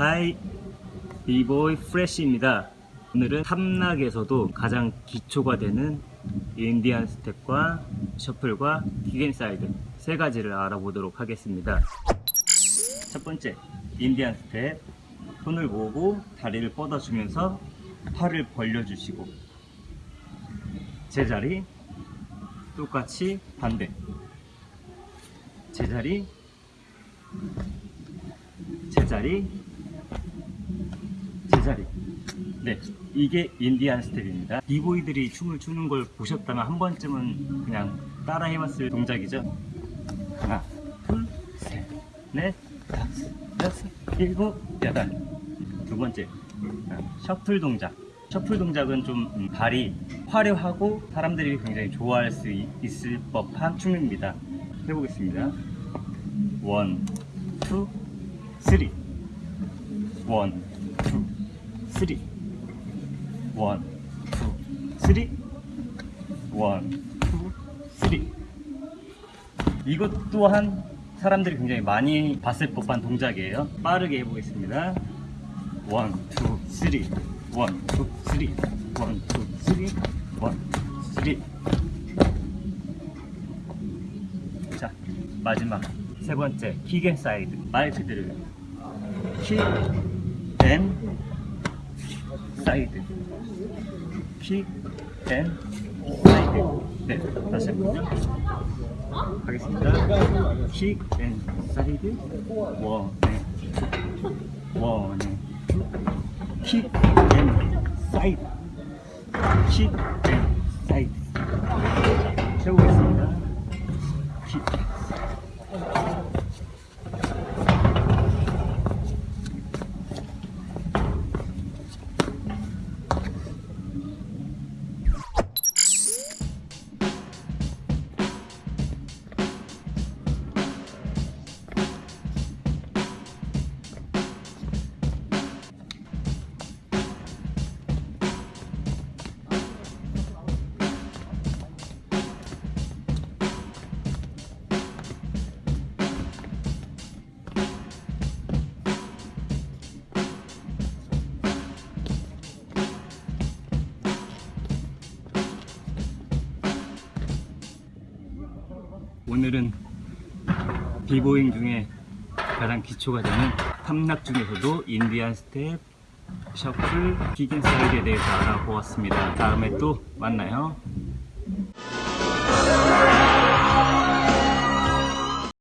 hi 비보이 프레쉬입니다. 오늘은 top rock에서도 가장 기초가 되는 Indian step과 shuffle과 kick and side 세 가지를 알아보도록 하겠습니다. 첫 번째 Indian step. 손을 모으고 다리를 뻗어주면서 팔을 벌려주시고 제자리 똑같이 반대. 제자리 제자리 제자리. 네 이게 인디안 스텝입니다. 비보이들이 춤을 추는 걸 보셨다면 한 번쯤은 그냥 따라 해봤을 동작이죠? 하나 둘셋넷 다섯 여섯 일곱 여덟. 두 번째 셔플 동작. 셔플 동작은 좀 음, 발이 화려하고 사람들이 굉장히 좋아할 수 있- 있을 법한 춤입니다. 해보겠습니다. one, two, three. one, two, three one, two, three one, two, three 이것 또한 사람들이 굉장히 많이 봤을 법한 동작이에요. 빠르게 해보겠습니다. one, two, three one, two, three one, two, three one, two, three 자 마지막 세 번째 kick and side. 말 그대로. kick and side. kick and side. 네 다시 한번 하겠습니다. kick and side. one and. one and. 킥앤 사이드. 킥앤 사이드. 해보겠습니다 오늘은 비보잉 중에 가장 기초가 되는 top rock 중에서도 Indian step, shuffle, kick and side에 대해서 알아보았습니다. 다음에 또 만나요.